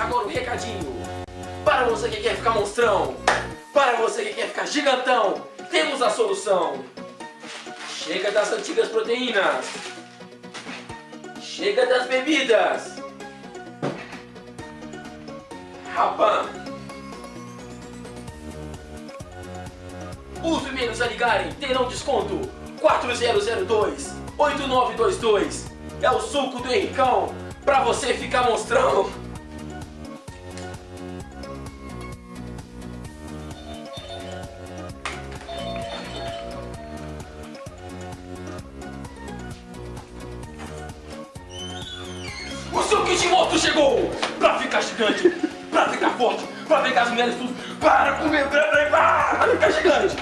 agora um recadinho. Para você que quer ficar monstrão, para você que quer ficar gigantão, temos a solução. Chega das antigas proteínas. Chega das bebidas. Rapan. Os primeiros a ligarem terão desconto 4002 8922. É o suco do Henricão pra você ficar monstrão. O seu Kishimoto chegou pra ficar gigante, pra ficar forte, pra pegar as mulheres tudo, para comer, pra ficar gigante.